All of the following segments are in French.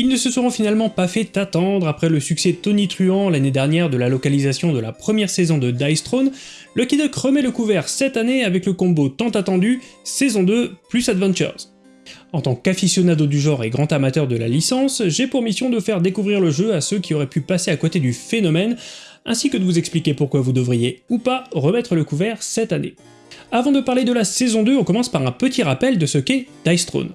Ils ne se seront finalement pas fait attendre après le succès tonitruant l'année dernière de la localisation de la première saison de Dice Throne, Lucky Duck remet le couvert cette année avec le combo tant attendu saison 2 plus Adventures. En tant qu'aficionado du genre et grand amateur de la licence, j'ai pour mission de faire découvrir le jeu à ceux qui auraient pu passer à côté du phénomène, ainsi que de vous expliquer pourquoi vous devriez, ou pas, remettre le couvert cette année. Avant de parler de la saison 2, on commence par un petit rappel de ce qu'est Dice Throne.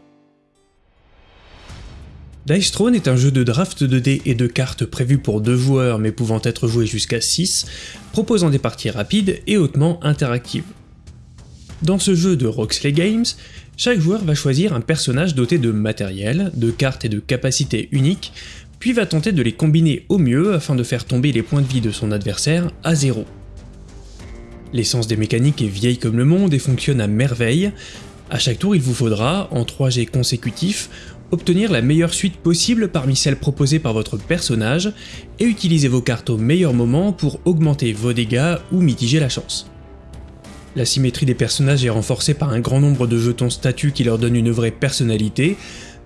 Dice Throne est un jeu de draft de dés et de cartes prévu pour deux joueurs mais pouvant être joué jusqu'à 6, proposant des parties rapides et hautement interactives. Dans ce jeu de Roxley Games, chaque joueur va choisir un personnage doté de matériel, de cartes et de capacités uniques, puis va tenter de les combiner au mieux afin de faire tomber les points de vie de son adversaire à zéro. L'essence des mécaniques est vieille comme le monde et fonctionne à merveille. À chaque tour, il vous faudra, en 3 G consécutifs, obtenir la meilleure suite possible parmi celles proposées par votre personnage, et utiliser vos cartes au meilleur moment pour augmenter vos dégâts ou mitiger la chance. La symétrie des personnages est renforcée par un grand nombre de jetons statuts qui leur donnent une vraie personnalité,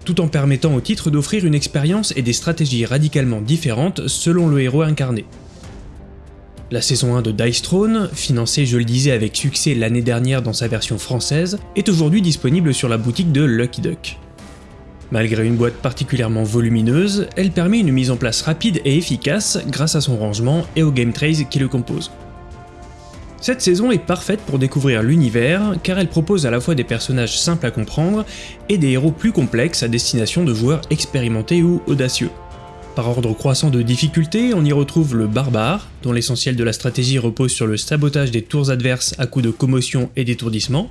tout en permettant au titre d'offrir une expérience et des stratégies radicalement différentes selon le héros incarné. La saison 1 de Dice Throne, financée je le disais avec succès l'année dernière dans sa version française, est aujourd'hui disponible sur la boutique de Lucky Duck. Malgré une boîte particulièrement volumineuse, elle permet une mise en place rapide et efficace grâce à son rangement et au game trace qui le compose. Cette saison est parfaite pour découvrir l'univers car elle propose à la fois des personnages simples à comprendre et des héros plus complexes à destination de joueurs expérimentés ou audacieux. Par ordre croissant de difficulté, on y retrouve le barbare, dont l'essentiel de la stratégie repose sur le sabotage des tours adverses à coups de commotion et d'étourdissement,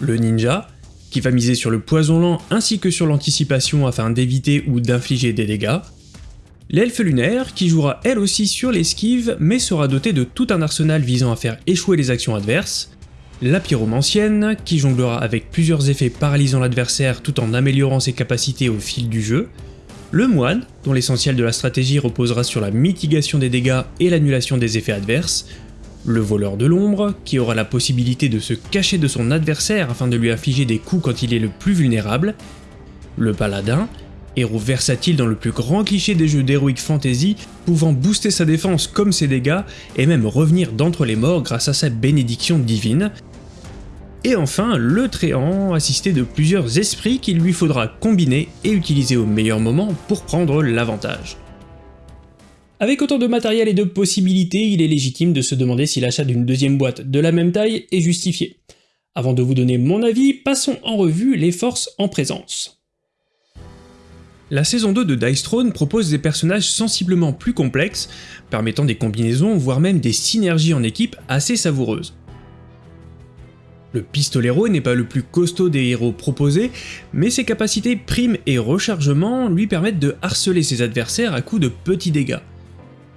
le ninja, qui va miser sur le poison lent ainsi que sur l'anticipation afin d'éviter ou d'infliger des dégâts. L'elfe lunaire, qui jouera elle aussi sur l'esquive, mais sera dotée de tout un arsenal visant à faire échouer les actions adverses. La pyromancienne, qui jonglera avec plusieurs effets paralysant l'adversaire tout en améliorant ses capacités au fil du jeu. Le moine, dont l'essentiel de la stratégie reposera sur la mitigation des dégâts et l'annulation des effets adverses le voleur de l'ombre, qui aura la possibilité de se cacher de son adversaire afin de lui infliger des coups quand il est le plus vulnérable, le paladin, héros versatile dans le plus grand cliché des jeux d'heroic fantasy, pouvant booster sa défense comme ses dégâts, et même revenir d'entre les morts grâce à sa bénédiction divine, et enfin le Tréant, assisté de plusieurs esprits qu'il lui faudra combiner et utiliser au meilleur moment pour prendre l'avantage. Avec autant de matériel et de possibilités, il est légitime de se demander si l'achat d'une deuxième boîte de la même taille est justifié. Avant de vous donner mon avis, passons en revue les forces en présence. La saison 2 de Dice Throne propose des personnages sensiblement plus complexes, permettant des combinaisons voire même des synergies en équipe assez savoureuses. Le pistolero n'est pas le plus costaud des héros proposés, mais ses capacités prime et rechargement lui permettent de harceler ses adversaires à coups de petits dégâts.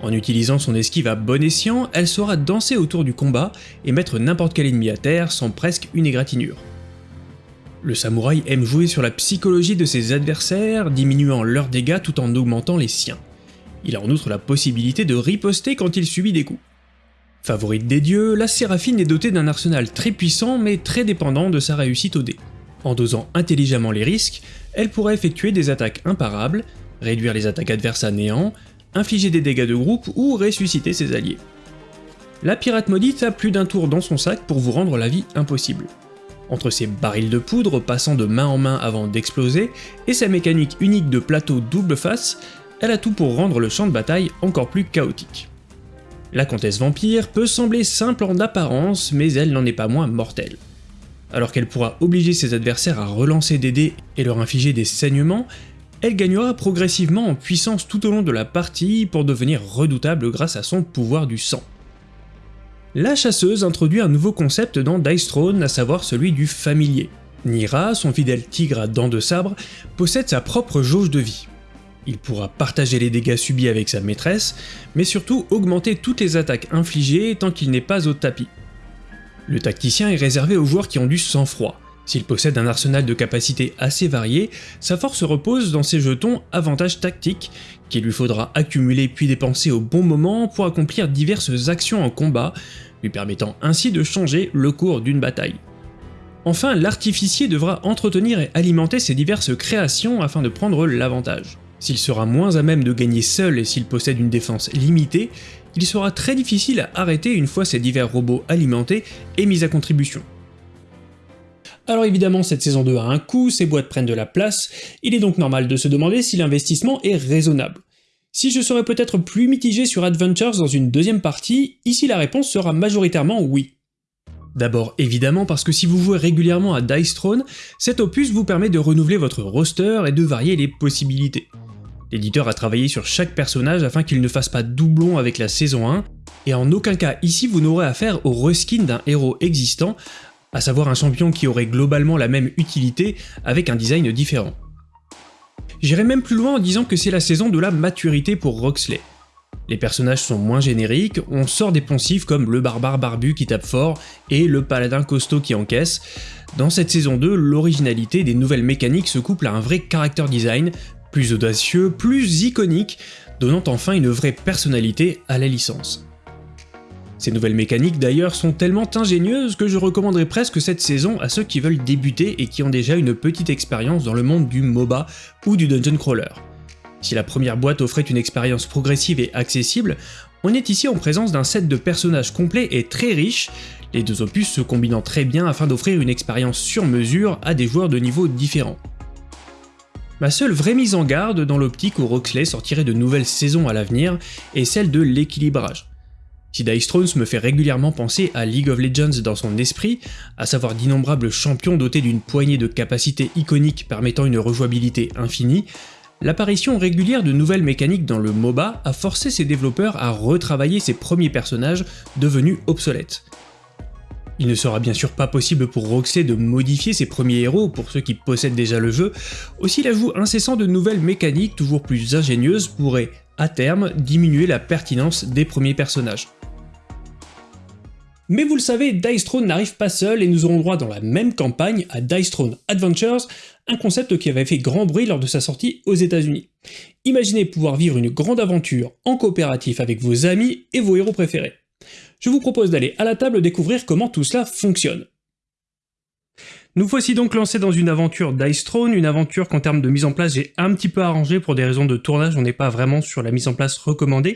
En utilisant son esquive à bon escient, elle saura danser autour du combat et mettre n'importe quel ennemi à terre sans presque une égratignure. Le samouraï aime jouer sur la psychologie de ses adversaires, diminuant leurs dégâts tout en augmentant les siens. Il a en outre la possibilité de riposter quand il subit des coups. Favorite des dieux, la Séraphine est dotée d'un arsenal très puissant mais très dépendant de sa réussite au dé. En dosant intelligemment les risques, elle pourra effectuer des attaques imparables, réduire les attaques adverses à néant, infliger des dégâts de groupe ou ressusciter ses alliés. La pirate maudite a plus d'un tour dans son sac pour vous rendre la vie impossible. Entre ses barils de poudre passant de main en main avant d'exploser, et sa mécanique unique de plateau double face, elle a tout pour rendre le champ de bataille encore plus chaotique. La comtesse vampire peut sembler simple en apparence, mais elle n'en est pas moins mortelle. Alors qu'elle pourra obliger ses adversaires à relancer des dés et leur infliger des saignements, elle gagnera progressivement en puissance tout au long de la partie pour devenir redoutable grâce à son pouvoir du sang. La chasseuse introduit un nouveau concept dans Dice Throne, à savoir celui du familier. Nira, son fidèle tigre à dents de sabre, possède sa propre jauge de vie. Il pourra partager les dégâts subis avec sa maîtresse, mais surtout augmenter toutes les attaques infligées tant qu'il n'est pas au tapis. Le tacticien est réservé aux joueurs qui ont du sang-froid. S'il possède un arsenal de capacités assez variées, sa force repose dans ses jetons avantages tactiques, qu'il lui faudra accumuler puis dépenser au bon moment pour accomplir diverses actions en combat, lui permettant ainsi de changer le cours d'une bataille. Enfin, l'artificier devra entretenir et alimenter ses diverses créations afin de prendre l'avantage. S'il sera moins à même de gagner seul et s'il possède une défense limitée, il sera très difficile à arrêter une fois ces divers robots alimentés et mis à contribution. Alors évidemment, cette saison 2 a un coût, ces boîtes prennent de la place, il est donc normal de se demander si l'investissement est raisonnable. Si je serais peut-être plus mitigé sur Adventures dans une deuxième partie, ici la réponse sera majoritairement oui. D'abord évidemment parce que si vous jouez régulièrement à Dice Throne, cet opus vous permet de renouveler votre roster et de varier les possibilités. L'éditeur a travaillé sur chaque personnage afin qu'il ne fasse pas doublon avec la saison 1, et en aucun cas ici vous n'aurez affaire au reskin d'un héros existant, à savoir un champion qui aurait globalement la même utilité avec un design différent. J'irai même plus loin en disant que c'est la saison de la maturité pour Roxley. Les personnages sont moins génériques, on sort des poncifs comme le barbare barbu qui tape fort et le paladin costaud qui encaisse. Dans cette saison 2, l'originalité des nouvelles mécaniques se couple à un vrai character design, plus audacieux, plus iconique, donnant enfin une vraie personnalité à la licence. Ces nouvelles mécaniques d'ailleurs sont tellement ingénieuses que je recommanderais presque cette saison à ceux qui veulent débuter et qui ont déjà une petite expérience dans le monde du MOBA ou du dungeon crawler. Si la première boîte offrait une expérience progressive et accessible, on est ici en présence d'un set de personnages complet et très riche, les deux opus se combinant très bien afin d'offrir une expérience sur mesure à des joueurs de niveaux différents. Ma seule vraie mise en garde dans l'optique où Roxley sortirait de nouvelles saisons à l'avenir est celle de l'équilibrage. Si Dice Thrones me fait régulièrement penser à League of Legends dans son esprit, à savoir d'innombrables champions dotés d'une poignée de capacités iconiques permettant une rejouabilité infinie, l'apparition régulière de nouvelles mécaniques dans le MOBA a forcé ses développeurs à retravailler ses premiers personnages devenus obsolètes. Il ne sera bien sûr pas possible pour Roxley de modifier ses premiers héros pour ceux qui possèdent déjà le jeu, aussi l'ajout incessant de nouvelles mécaniques toujours plus ingénieuses pourrait, à terme, diminuer la pertinence des premiers personnages. Mais vous le savez, Dice Throne n'arrive pas seul et nous aurons droit dans la même campagne à Dice Throne Adventures, un concept qui avait fait grand bruit lors de sa sortie aux états unis Imaginez pouvoir vivre une grande aventure en coopératif avec vos amis et vos héros préférés. Je vous propose d'aller à la table découvrir comment tout cela fonctionne. Nous voici donc lancés dans une aventure Dice Throne, une aventure qu'en termes de mise en place j'ai un petit peu arrangé pour des raisons de tournage, on n'est pas vraiment sur la mise en place recommandée.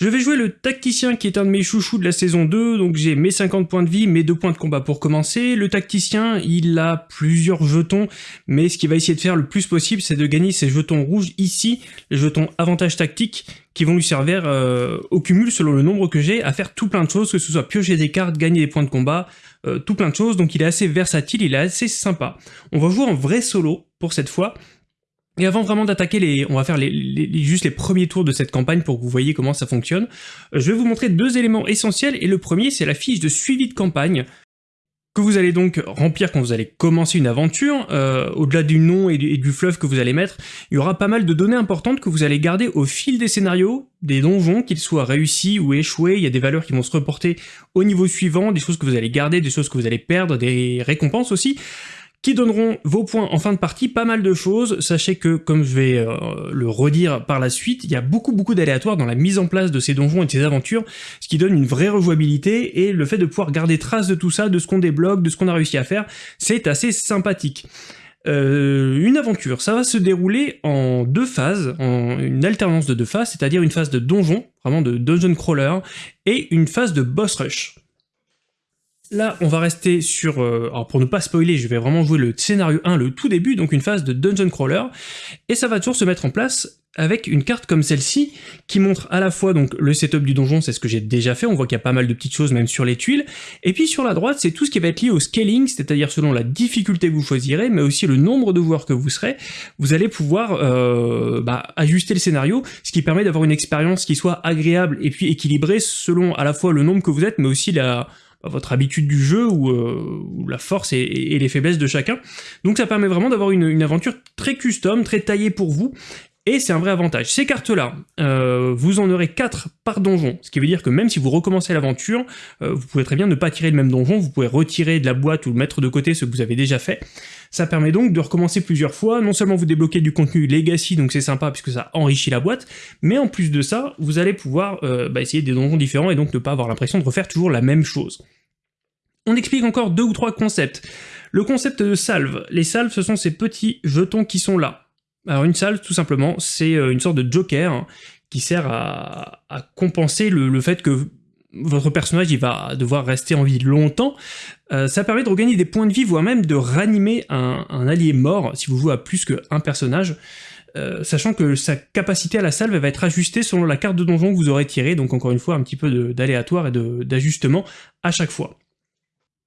Je vais jouer le tacticien qui est un de mes chouchous de la saison 2, donc j'ai mes 50 points de vie, mes 2 points de combat pour commencer. Le tacticien, il a plusieurs jetons, mais ce qu'il va essayer de faire le plus possible, c'est de gagner ces jetons rouges ici, les jetons avantage tactique, qui vont lui servir euh, au cumul, selon le nombre que j'ai, à faire tout plein de choses, que ce soit piocher des cartes, gagner des points de combat, euh, tout plein de choses, donc il est assez versatile, il est assez sympa. On va jouer en vrai solo pour cette fois, et avant vraiment d'attaquer les, on va faire juste les premiers tours de cette campagne pour que vous voyez comment ça fonctionne. Euh, je vais vous montrer deux éléments essentiels et le premier c'est la fiche de suivi de campagne que vous allez donc remplir quand vous allez commencer une aventure, euh, au-delà du nom et du, fleuve que vous allez mettre, il y aura pas mal de données importantes que vous allez garder au fil des scénarios, des donjons, qu'ils soient réussis ou échoués, il y a des valeurs qui vont se reporter au niveau suivant, des choses que vous allez garder, des choses que vous allez perdre, des récompenses aussi qui donneront vos points en fin de partie, pas mal de choses. Sachez que, comme je vais euh, le redire par la suite, il y a beaucoup beaucoup d'aléatoires dans la mise en place de ces donjons et de ces aventures, ce qui donne une vraie rejouabilité, et le fait de pouvoir garder trace de tout ça, de ce qu'on débloque, de ce qu'on a réussi à faire, c'est assez sympathique. Euh, une aventure, ça va se dérouler en deux phases, en une alternance de deux phases, c'est-à-dire une phase de donjon, vraiment de dungeon crawler, et une phase de boss rush. Là, on va rester sur... Euh, alors pour ne pas spoiler, je vais vraiment jouer le scénario 1, le tout début, donc une phase de dungeon crawler, et ça va toujours se mettre en place avec une carte comme celle-ci, qui montre à la fois donc le setup du donjon, c'est ce que j'ai déjà fait, on voit qu'il y a pas mal de petites choses même sur les tuiles, et puis sur la droite, c'est tout ce qui va être lié au scaling, c'est-à-dire selon la difficulté que vous choisirez, mais aussi le nombre de joueurs que vous serez, vous allez pouvoir euh, bah, ajuster le scénario, ce qui permet d'avoir une expérience qui soit agréable et puis équilibrée selon à la fois le nombre que vous êtes, mais aussi la, votre habitude du jeu ou, euh, la force et, les faiblesses de chacun. Donc ça permet vraiment d'avoir une, aventure très custom, très taillée pour vous, et c'est un vrai avantage. Ces cartes-là, euh, vous en aurez 4 par donjon, ce qui veut dire que même si vous recommencez l'aventure, euh, vous pouvez très bien ne pas tirer le même donjon, vous pouvez retirer de la boîte ou mettre de côté ce que vous avez déjà fait. Ça permet donc de recommencer plusieurs fois, non seulement vous débloquez du contenu Legacy, donc c'est sympa puisque ça enrichit la boîte, mais en plus de ça, vous allez pouvoir bah, essayer des donjons différents et donc ne pas avoir l'impression de refaire toujours la même chose. On explique encore deux ou trois concepts. Le concept de salve. Les salves, ce sont ces petits jetons qui sont là. Alors une salve, tout simplement, c'est euh, une sorte de joker hein, qui sert à, compenser le, fait que votre personnage il va devoir rester en vie longtemps. Euh, ça permet de regagner des points de vie, voire même de ranimer un, allié mort si vous jouez à plus qu'un personnage. Euh, sachant que sa capacité à la salve va être ajustée selon la carte de donjon que vous aurez tirée, donc encore une fois un petit peu d'aléatoire et d'ajustement à chaque fois.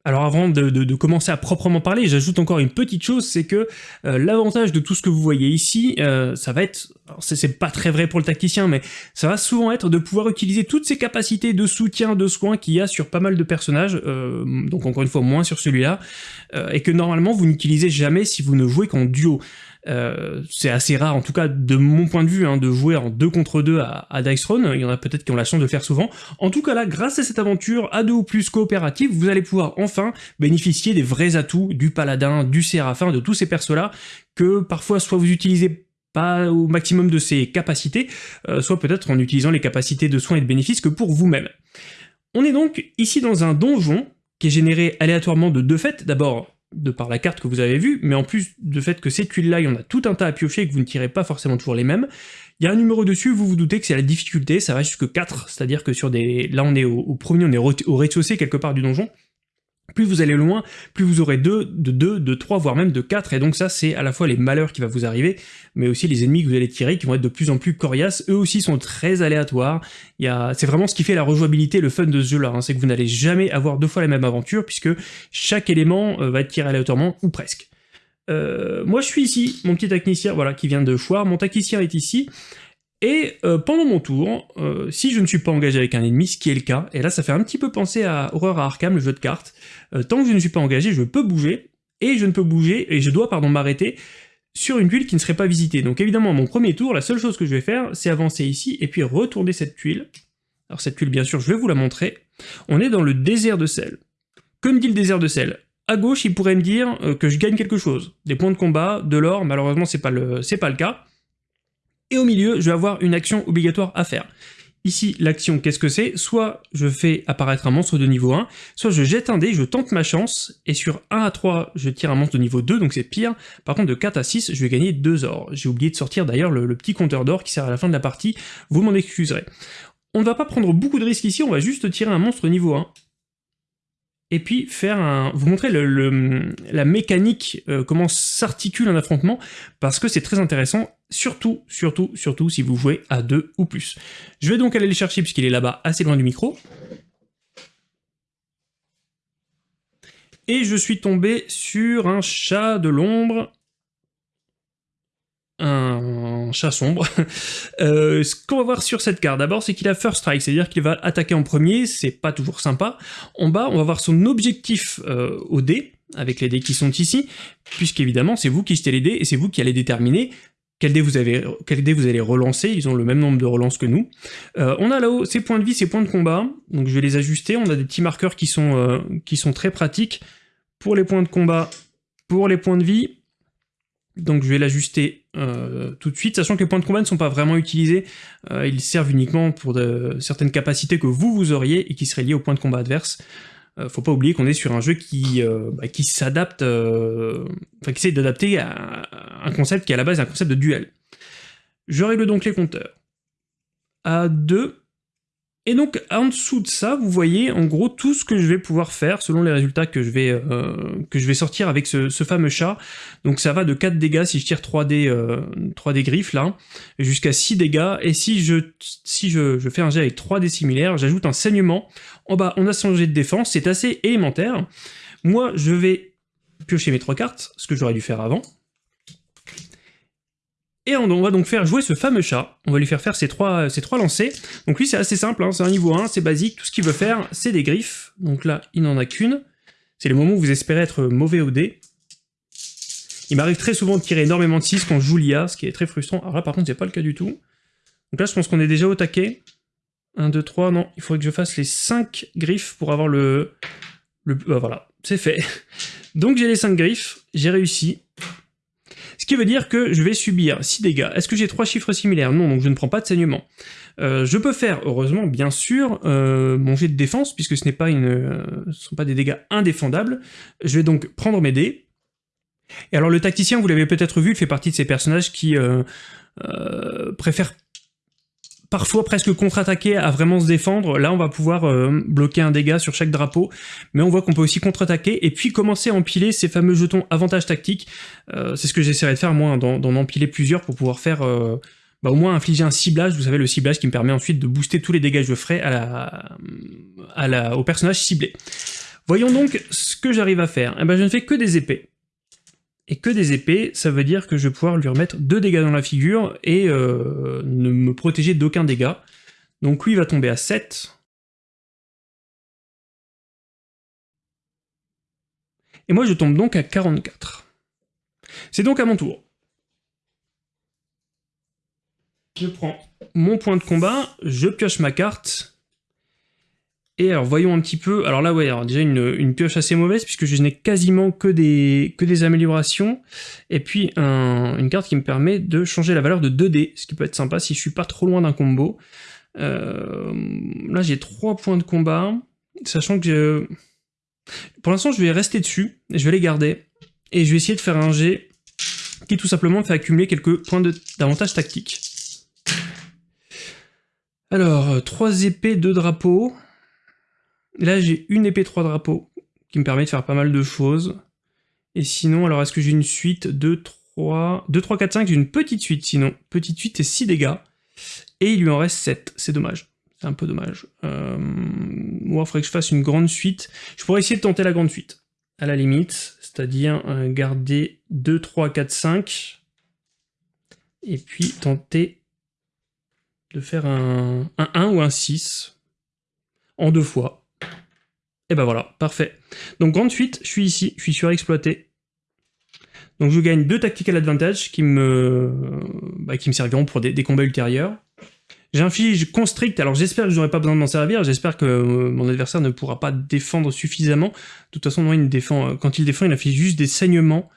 Alors avant de, commencer à proprement parler, j'ajoute encore une petite chose, c'est que euh, l'avantage de tout ce que vous voyez ici, euh, ça va être, c'est pas très vrai pour le tacticien, mais ça va souvent être de pouvoir utiliser toutes ces capacités de soutien, de soins qu'il y a sur pas mal de personnages, euh, donc encore une fois moins sur celui-là, et que normalement vous n'utilisez jamais si vous ne jouez qu'en duo. Euh, c'est assez rare, en tout cas de mon point de vue, hein, de jouer en 2 contre 2 à, Dice Throne. Il y en a peut-être qui ont la chance de le faire souvent. En tout cas là, grâce à cette aventure à deux ou plus coopérative, vous allez pouvoir enfin bénéficier des vrais atouts du paladin, du séraphin, de tous ces persos-là, que parfois soit vous utilisez pas au maximum de ses capacités, euh, soit peut-être en utilisant les capacités de soins et de bénéfices que pour vous-même. On est donc ici dans un donjon qui est généré aléatoirement de deux fêtes. D'abord, de par la carte que vous avez vue, mais en plus de fait que ces tuiles-là, il y en a tout un tas à piocher et que vous ne tirez pas forcément toujours les mêmes, il y a un numéro dessus, vous vous doutez que c'est la difficulté, ça va jusque 4, c'est-à-dire que sur des... Là on est au, au premier, on est au rez-de-chaussée quelque part du donjon, plus vous allez loin, plus vous aurez deux, de 2, de 3, voire même de 4, et donc ça c'est à la fois les malheurs qui vont vous arriver, mais aussi les ennemis que vous allez tirer qui vont être de plus en plus coriaces, eux aussi sont très aléatoires, c'est vraiment ce qui fait la rejouabilité, le fun de ce jeu-là, hein. c'est que vous n'allez jamais avoir deux fois la même aventure, puisque chaque élément euh, va être tiré aléatoirement, ou presque. Euh, moi je suis ici, mon petit technicien, voilà, qui vient de Foire, mon technicien est ici, et euh, pendant mon tour, euh, si je ne suis pas engagé avec un ennemi, ce qui est le cas, et là ça fait un petit peu penser à Horror à Arkham, le jeu de cartes, euh, tant que je ne suis pas engagé, je peux bouger, et je ne peux bouger, et je dois pardon m'arrêter sur une tuile qui ne serait pas visitée. Donc évidemment, mon premier tour, la seule chose que je vais faire, c'est avancer ici, et puis retourner cette tuile. Alors cette tuile, bien sûr, je vais vous la montrer. On est dans le désert de sel. Comme dit le désert de sel, à gauche, il pourrait me dire que je gagne quelque chose. Des points de combat, de l'or, malheureusement c'est pas, pas le cas et au milieu, je vais avoir une action obligatoire à faire. Ici, l'action, qu'est-ce que c'est? Soit je fais apparaître un monstre de niveau 1, soit je jette un dé, je tente ma chance, et sur 1 à 3, je tire un monstre de niveau 2, donc c'est pire. Par contre, de 4 à 6, je vais gagner 2 ors. J'ai oublié de sortir d'ailleurs le, petit compteur d'or qui sert à la fin de la partie, vous m'en excuserez. On ne va pas prendre beaucoup de risques ici, on va juste tirer un monstre niveau 1, et puis faire un, vous montrer la mécanique, euh, comment s'articule un affrontement, parce que c'est très intéressant, surtout, surtout, surtout si vous jouez à deux ou plus. Je vais donc aller le chercher puisqu'il est là-bas, assez loin du micro. Et je suis tombé sur un chat de l'ombre un chat sombre. Euh, ce qu'on va voir sur cette carte, d'abord, c'est qu'il a First Strike, c'est-à-dire qu'il va attaquer en premier, c'est pas toujours sympa. En bas, on va voir son objectif euh, au dé, avec les dés qui sont ici, puisqu'évidemment, c'est vous qui jetez les dés, et c'est vous qui allez déterminer quel dé, vous vous allez relancer, ils ont le même nombre de relances que nous. Euh, on a là-haut ses points de vie, ses points de combat, donc je vais les ajuster, on a des petits marqueurs qui sont, sont très pratiques pour les points de combat, pour les points de vie, donc je vais l'ajuster euh, tout de suite, sachant que les points de combat ne sont pas vraiment utilisés, euh, ils servent uniquement pour certaines capacités que vous, vous auriez et qui seraient liées aux points de combat adverse. Euh, faut pas oublier qu'on est sur un jeu qui, bah, qui s'adapte, enfin qui essaie d'adapter à un concept qui à la base est un concept de duel. Je règle donc les compteurs. À 2, et donc en dessous de ça, vous voyez en gros tout ce que je vais pouvoir faire selon les résultats que je vais, euh, que je vais sortir avec ce, fameux chat. Donc ça va de 4 dégâts si je tire 3 dés, 3 dés griffes là, jusqu'à 6 dégâts. Et si je, si je, fais un jet avec 3 dés similaires, j'ajoute un saignement. En bas, on a son jet de défense, c'est assez élémentaire. Moi, je vais piocher mes 3 cartes, ce que j'aurais dû faire avant. Et on va donc faire jouer ce fameux chat, on va lui faire faire ses trois, ses trois lancers. Donc lui c'est assez simple, hein. c'est un niveau 1, c'est basique, tout ce qu'il veut faire c'est des griffes. Donc là il n'en a qu'une. C'est le moment où vous espérez être mauvais au dé. Il m'arrive très souvent de tirer énormément de 6 quand je joue l'IA, ce qui est très frustrant. Alors là par contre c'est pas le cas du tout. Donc là je pense qu'on est déjà au taquet. 1, 2, 3, non, il faudrait que je fasse les 5 griffes pour avoir le... le bah voilà, c'est fait. Donc j'ai les 5 griffes, j'ai réussi. Ce qui veut dire que je vais subir 6 dégâts. Est-ce que j'ai trois chiffres similaires? Non, donc je ne prends pas de saignement. Euh, je peux faire, heureusement, bien sûr, euh, mon jet de défense, puisque ce n'est pas une, euh, ce sont pas des dégâts indéfendables. Je vais donc prendre mes dés. Et alors le tacticien, vous l'avez peut-être vu, il fait partie de ces personnages qui préfèrent parfois presque contre-attaquer à vraiment se défendre. Là, on va pouvoir bloquer un dégât sur chaque drapeau, mais on voit qu'on peut aussi contre-attaquer et puis commencer à empiler ces fameux jetons avantage tactique. c'est ce que j'essaierai de faire, moi, hein, d'en empiler plusieurs pour pouvoir faire bah, au moins infliger un ciblage, vous savez le ciblage qui me permet ensuite de booster tous les dégâts que je ferai à la, au personnage ciblé. Voyons donc ce que j'arrive à faire. Eh ben, je ne fais que des épées. Et que des épées, ça veut dire que je vais pouvoir lui remettre deux dégâts dans la figure et euh, ne me protéger d'aucun dégât. Donc lui va tomber à 7. Et moi je tombe donc à 44. C'est donc à mon tour. Je prends mon point de combat, je pioche ma carte, et alors voyons un petit peu, alors là ouais, alors déjà une, pioche assez mauvaise puisque je n'ai quasiment que des, que des améliorations, et puis une carte qui me permet de changer la valeur de 2D, ce qui peut être sympa si je suis pas trop loin d'un combo. Euh, là j'ai 3 points de combat, sachant que pour l'instant je vais rester dessus, je vais les garder, et je vais essayer de faire un G qui tout simplement fait accumuler quelques points d'avantage tactique. Alors, 3 euh, épées, 2 drapeaux. Là, j'ai une épée, 3 drapeaux, qui me permet de faire pas mal de choses. Et sinon, alors est-ce que j'ai une suite? 2, 3... 2, 3, 4, 5, j'ai une petite suite sinon. Petite suite et 6 dégâts. Et il lui en reste 7, c'est dommage. C'est un peu dommage. Euh... Moi, il faudrait que je fasse une grande suite. Je pourrais essayer de tenter la grande suite, à la limite. C'est-à-dire euh, garder 2, 3, 4, 5. Et puis tenter de faire un, 1 ou un 6 en deux fois. Et ben voilà, parfait. Donc grande suite, je suis ici, je suis surexploité. Donc je gagne deux tactical advantage qui me, bah, qui me serviront pour des, combats ultérieurs. J'inflige constrict, alors j'espère que je n'aurai pas besoin de m'en servir, j'espère que euh, mon adversaire ne pourra pas défendre suffisamment. De toute façon, il défend, euh, quand il défend, il inflige juste des saignements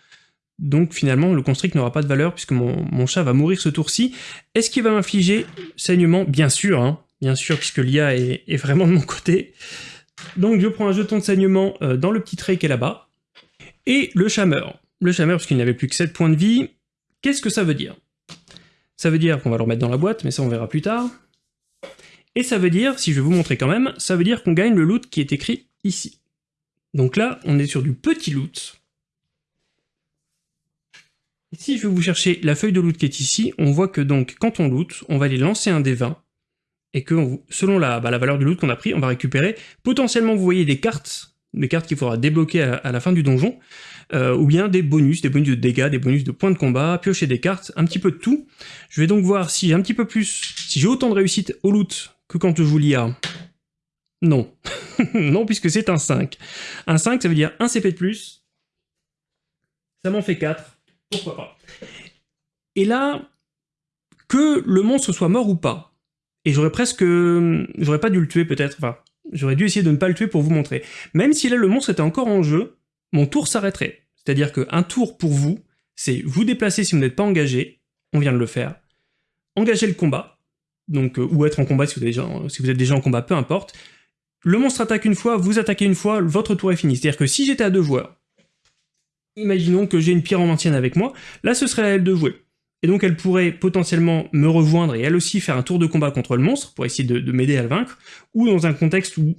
donc finalement, le constrict n'aura pas de valeur puisque mon, chat va mourir ce tour-ci. Est-ce qu'il va m'infliger saignement? Bien sûr, hein. bien sûr, puisque l'IA est, vraiment de mon côté. Donc je prends un jeton de saignement euh, dans le petit trait qui est là-bas. Et le chat meurt. Le chat meurt parce qu'il n'avait plus que 7 points de vie. Qu'est-ce que ça veut dire? Ça veut dire qu'on va le remettre dans la boîte, mais ça on verra plus tard. Et ça veut dire, si je vais vous montrer quand même, ça veut dire qu'on gagne le loot qui est écrit ici. Donc là, on est sur du petit loot, si je vais vous chercher la feuille de loot qui est ici, on voit que donc quand on loot, on va aller lancer un des 20, et que selon la, bah, valeur du loot qu'on a pris, on va récupérer potentiellement, vous voyez, des cartes, des cartes qu'il faudra débloquer à, la fin du donjon, euh, ou bien des bonus, des bonus de dégâts, des bonus de points de combat, piocher des cartes, un petit peu de tout. Je vais donc voir si j'ai un petit peu plus, si j'ai autant de réussite au loot que quand je joue l'IA. Non. non, puisque c'est un 5. Un 5, ça veut dire un CP de plus. Ça m'en fait 4 pourquoi pas? Et là, que le monstre soit mort ou pas, et j'aurais presque... j'aurais pas dû le tuer peut-être, enfin, j'aurais dû essayer de ne pas le tuer pour vous montrer. Même si là le monstre était encore en jeu, mon tour s'arrêterait. C'est-à-dire qu'un tour pour vous, c'est vous déplacer si vous n'êtes pas engagé, on vient de le faire, engager le combat, donc euh, ou être en combat si vous, déjà, si vous êtes déjà en combat, peu importe. Le monstre attaque une fois, vous attaquez une fois, votre tour est fini. C'est-à-dire que si j'étais à deux joueurs, Imaginons que j'ai une pyromantienne avec moi, là ce serait à elle de jouer. Et donc elle pourrait potentiellement me rejoindre et elle aussi faire un tour de combat contre le monstre pour essayer de, m'aider à le vaincre, ou dans un contexte où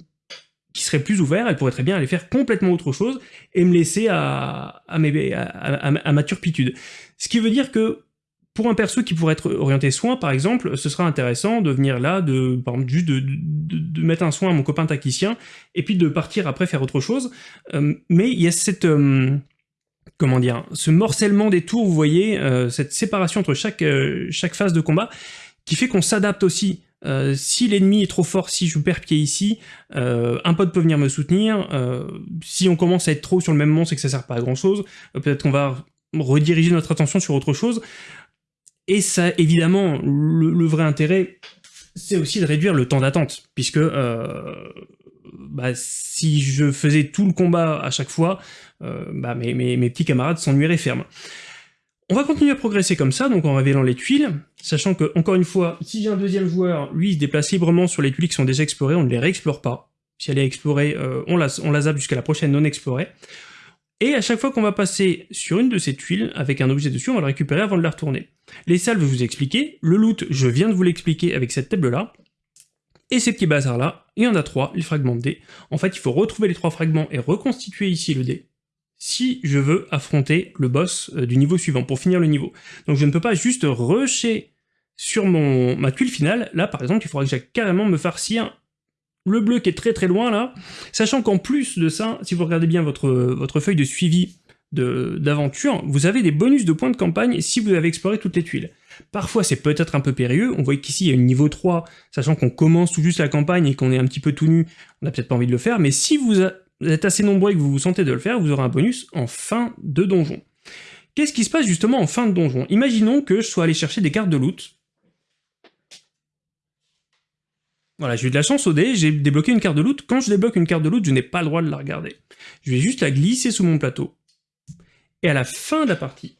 qui serait plus ouvert, elle pourrait très bien aller faire complètement autre chose et me laisser à, à, ma turpitude. Ce qui veut dire que pour un perso qui pourrait être orienté soin, par exemple, ce sera intéressant de venir là, de, par exemple, juste de, de, mettre un soin à mon copain tacticien, et puis de partir après faire autre chose. Euh, mais il y a cette, euh, comment dire, ce morcellement des tours, vous voyez, euh, cette séparation entre chaque, euh, chaque phase de combat, qui fait qu'on s'adapte aussi. Euh, si l'ennemi est trop fort, si je perds pied ici, un pote peut venir me soutenir. si on commence à être trop sur le même monstre et que ça sert pas à grand chose, peut-être qu'on va rediriger notre attention sur autre chose. Et ça, évidemment, le, vrai intérêt, c'est aussi de réduire le temps d'attente, puisque bah, si je faisais tout le combat à chaque fois, euh, bah, mes, petits camarades s'ennuieraient ferme. On va continuer à progresser comme ça, donc en révélant les tuiles, sachant que, encore une fois, si j'ai un deuxième joueur, lui se déplace librement sur les tuiles qui sont déjà explorées, on ne les réexplore pas. Si elle est explorée, euh, on, la, zappe jusqu'à la prochaine non explorée. Et à chaque fois qu'on va passer sur une de ces tuiles, avec un objet dessus, on va le récupérer avant de la retourner. Les salves, je vous ai expliqué. Le loot, je viens de vous l'expliquer avec cette table-là. Et ces petits bazars-là, il y en a trois, les fragments de dés. En fait, il faut retrouver les trois fragments et reconstituer ici le dé si je veux affronter le boss euh, du niveau suivant, pour finir le niveau. Donc je ne peux pas juste rusher sur mon, ma tuile finale. Là, par exemple, il faudra que j'aille carrément me farcir le bleu qui est très très loin là, sachant qu'en plus de ça, si vous regardez bien votre, votre feuille de suivi d'aventure, vous avez des bonus de points de campagne si vous avez exploré toutes les tuiles. Parfois c'est peut-être un peu périlleux, on voit qu'ici il y a une niveau 3, sachant qu'on commence tout juste la campagne et qu'on est un petit peu tout nu, on n'a peut-être pas envie de le faire, mais si vous êtes assez nombreux et que vous vous sentez de le faire, vous aurez un bonus en fin de donjon. Qu'est-ce qui se passe justement en fin de donjon? Imaginons que je sois allé chercher des cartes de loot, Voilà, j'ai eu de la chance au dé, j'ai débloqué une carte de loot. Quand je débloque une carte de loot, je n'ai pas le droit de la regarder. Je vais juste la glisser sous mon plateau. Et à la fin de la partie,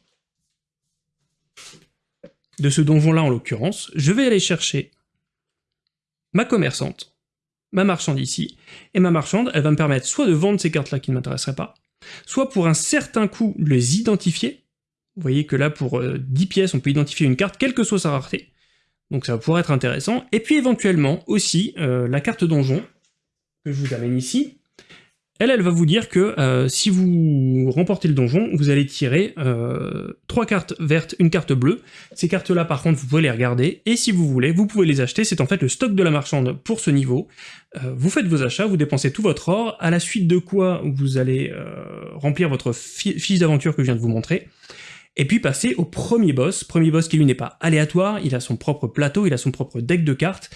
de ce donjon-là en l'occurrence, je vais aller chercher ma commerçante, ma marchande ici, et ma marchande, elle va me permettre soit de vendre ces cartes-là qui ne m'intéresseraient pas, soit pour un certain coût les identifier. Vous voyez que là, pour 10 euh, pièces, on peut identifier une carte, quelle que soit sa rareté donc ça va pouvoir être intéressant. Et puis éventuellement aussi euh, la carte donjon que je vous amène ici. Elle, elle va vous dire que euh, si vous remportez le donjon, vous allez tirer euh, trois cartes vertes, une carte bleue. Ces cartes-là, par contre, vous pouvez les regarder, et si vous voulez, vous pouvez les acheter. C'est en fait le stock de la marchande pour ce niveau. vous faites vos achats, vous dépensez tout votre or, à la suite de quoi vous allez remplir votre fiche d'aventure que je viens de vous montrer et puis passer au premier boss, premier boss qui lui n'est pas aléatoire, il a son propre plateau, il a son propre deck de cartes,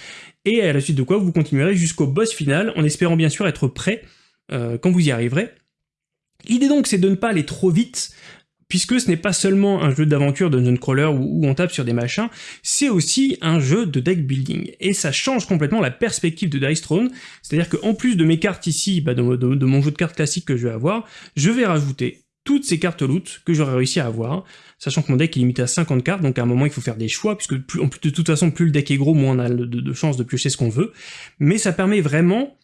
et à la suite de quoi vous continuerez jusqu'au boss final, en espérant bien sûr être prêt euh, quand vous y arriverez. L'idée donc c'est de ne pas aller trop vite, puisque ce n'est pas seulement un jeu d'aventure de dungeon crawler où, on tape sur des machins, c'est aussi un jeu de deck building, et ça change complètement la perspective de Dice Throne, c'est-à-dire qu'en plus de mes cartes ici, bah, de, mon jeu de cartes classique que je vais avoir, je vais rajouter toutes ces cartes loot que j'aurais réussi à avoir, sachant que mon deck est limité à 50 cartes, donc à un moment il faut faire des choix, puisque plus, en plus, de toute façon plus le deck est gros, moins on a de, chances de piocher ce qu'on veut, mais ça permet vraiment,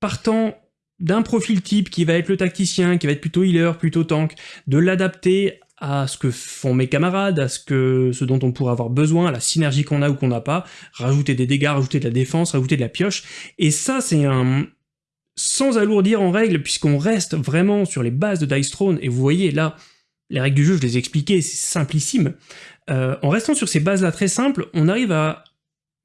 partant d'un profil type qui va être le tacticien, qui va être plutôt healer, plutôt tank, de l'adapter à ce que font mes camarades, à ce que ce dont on pourrait avoir besoin, à la synergie qu'on a ou qu'on n'a pas, rajouter des dégâts, rajouter de la défense, rajouter de la pioche, et ça c'est un, sans alourdir en règle, puisqu'on reste vraiment sur les bases de Dice Throne, et vous voyez là, les règles du jeu, je les ai expliquées, c'est simplissime. Euh, en restant sur ces bases-là très simples, on arrive à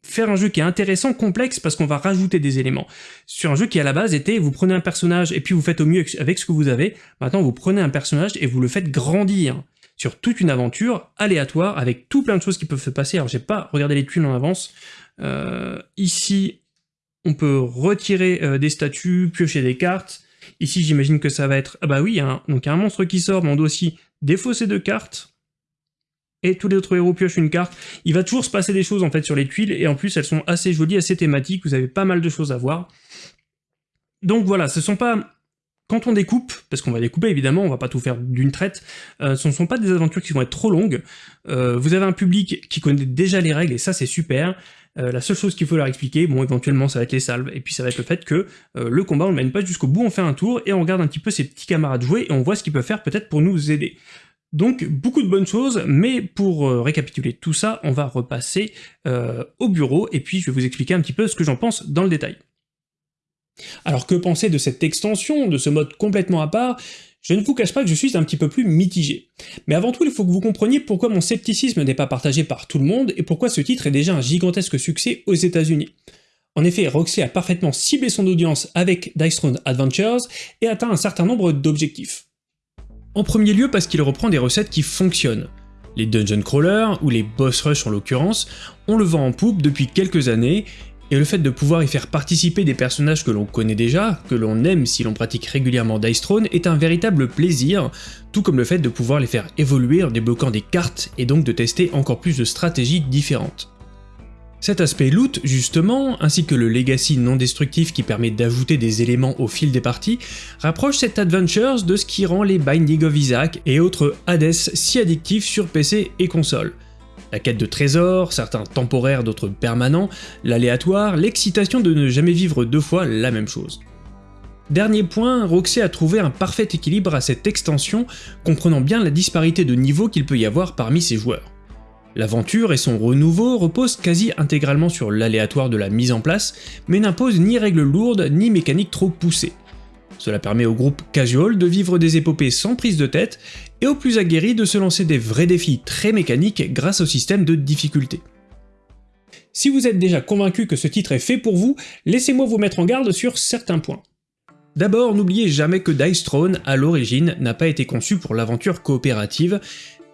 faire un jeu qui est intéressant, complexe, parce qu'on va rajouter des éléments. Sur un jeu qui à la base était, vous prenez un personnage et puis vous faites au mieux avec ce que vous avez, maintenant vous prenez un personnage et vous le faites grandir sur toute une aventure aléatoire, avec tout plein de choses qui peuvent se passer. Alors j'ai pas regardé les tuiles en avance. Euh, ici, on peut retirer euh, des statues, piocher des cartes. Ici, j'imagine que ça va être... Ah bah oui, donc a un monstre qui sort, mais on doit aussi défausser deux cartes. Et tous les autres héros piochent une carte. Il va toujours se passer des choses en fait sur les tuiles, et en plus elles sont assez jolies, assez thématiques, vous avez pas mal de choses à voir. Donc voilà, ce sont pas quand on découpe, parce qu'on va découper évidemment, on va pas tout faire d'une traite, euh, ce ne sont pas des aventures qui vont être trop longues, euh, vous avez un public qui connaît déjà les règles, et ça c'est super, euh, la seule chose qu'il faut leur expliquer, bon éventuellement ça va être les salves, et puis ça va être le fait que le combat on le mène pas jusqu'au bout, on fait un tour, et on regarde un petit peu ses petits camarades jouer, et on voit ce qu'ils peuvent faire peut-être pour nous aider. Donc beaucoup de bonnes choses, mais pour récapituler tout ça, on va repasser au bureau, et puis je vais vous expliquer un petit peu ce que j'en pense dans le détail. Alors que penser de cette extension, de ce mode complètement à part? Je ne vous cache pas que je suis un petit peu plus mitigé. Mais avant tout, il faut que vous compreniez pourquoi mon scepticisme n'est pas partagé par tout le monde, et pourquoi ce titre est déjà un gigantesque succès aux états unis En effet, Roxy a parfaitement ciblé son audience avec Dice Throne Adventures, et atteint un certain nombre d'objectifs. En premier lieu parce qu'il reprend des recettes qui fonctionnent. Les dungeon crawlers, ou les boss rush en l'occurrence, on le vend en poupe depuis quelques années, et le fait de pouvoir y faire participer des personnages que l'on connaît déjà, que l'on aime si l'on pratique régulièrement Dice Throne, est un véritable plaisir, tout comme le fait de pouvoir les faire évoluer en débloquant des cartes et donc de tester encore plus de stratégies différentes. Cet aspect loot, justement, ainsi que le legacy non destructif qui permet d'ajouter des éléments au fil des parties, rapproche cet Adventures de ce qui rend les Binding of Isaac et autres Hades si addictifs sur PC et console. La quête de trésors, certains temporaires, d'autres permanents, l'aléatoire, l'excitation de ne jamais vivre deux fois la même chose. Dernier point, Roxy a trouvé un parfait équilibre à cette extension, comprenant bien la disparité de niveau qu'il peut y avoir parmi ses joueurs. L'aventure et son renouveau reposent quasi intégralement sur l'aléatoire de la mise en place, mais n'imposent ni règles lourdes ni mécaniques trop poussées. Cela permet au groupe casual de vivre des épopées sans prise de tête, et aux plus aguerris de se lancer des vrais défis très mécaniques grâce au système de difficulté. Si vous êtes déjà convaincu que ce titre est fait pour vous, laissez-moi vous mettre en garde sur certains points. D'abord, n'oubliez jamais que Dice Throne, à l'origine, n'a pas été conçu pour l'aventure coopérative,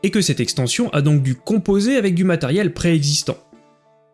et que cette extension a donc dû composer avec du matériel préexistant.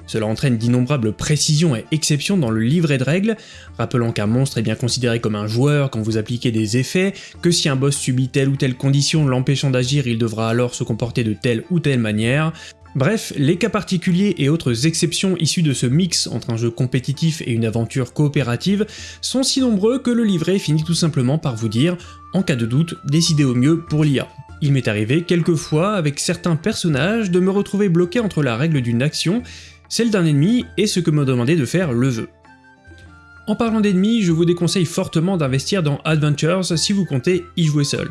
Cela entraîne d'innombrables précisions et exceptions dans le livret de règles, rappelant qu'un monstre est bien considéré comme un joueur quand vous appliquez des effets, que si un boss subit telle ou telle condition l'empêchant d'agir, il devra alors se comporter de telle ou telle manière. Bref, les cas particuliers et autres exceptions issues de ce mix entre un jeu compétitif et une aventure coopérative sont si nombreux que le livret finit tout simplement par vous dire, en cas de doute, décidez au mieux pour l'IA. Il m'est arrivé quelquefois avec certains personnages de me retrouver bloqué entre la règle d'une action, celle d'un ennemi et ce que me demandait de faire le jeu. En parlant d'ennemis, je vous déconseille fortement d'investir dans Adventures si vous comptez y jouer seul.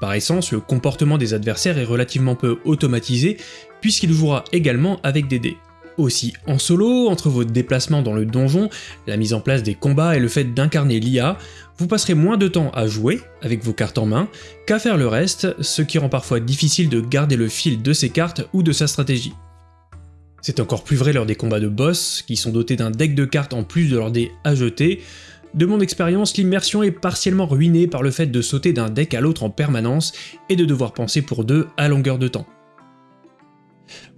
Par essence, le comportement des adversaires est relativement peu automatisé, puisqu'il jouera également avec des dés. Aussi en solo, entre vos déplacements dans le donjon, la mise en place des combats et le fait d'incarner l'IA, vous passerez moins de temps à jouer, avec vos cartes en main, qu'à faire le reste, ce qui rend parfois difficile de garder le fil de ses cartes ou de sa stratégie. C'est encore plus vrai lors des combats de boss, qui sont dotés d'un deck de cartes en plus de leurs dés à jeter. De mon expérience, l'immersion est partiellement ruinée par le fait de sauter d'un deck à l'autre en permanence et de devoir penser pour deux à longueur de temps.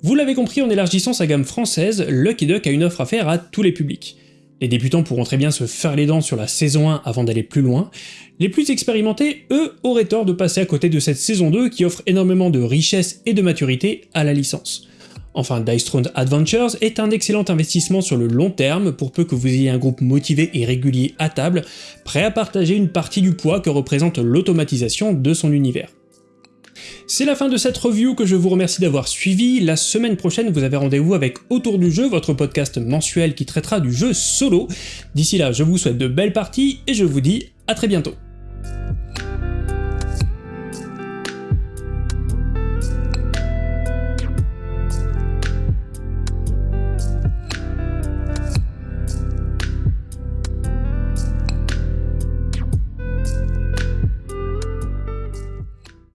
Vous l'avez compris, en élargissant sa gamme française, Lucky Duck a une offre à faire à tous les publics. Les débutants pourront très bien se faire les dents sur la saison 1 avant d'aller plus loin. Les plus expérimentés, eux, auraient tort de passer à côté de cette saison 2 qui offre énormément de richesse et de maturité à la licence. Enfin, Dice Throne Adventures est un excellent investissement sur le long terme pour peu que vous ayez un groupe motivé et régulier à table, prêt à partager une partie du poids que représente l'automatisation de son univers. C'est la fin de cette review que je vous remercie d'avoir suivi. La semaine prochaine, vous avez rendez-vous avec Autour du jeu, votre podcast mensuel qui traitera du jeu solo. D'ici là, je vous souhaite de belles parties et je vous dis à très bientôt.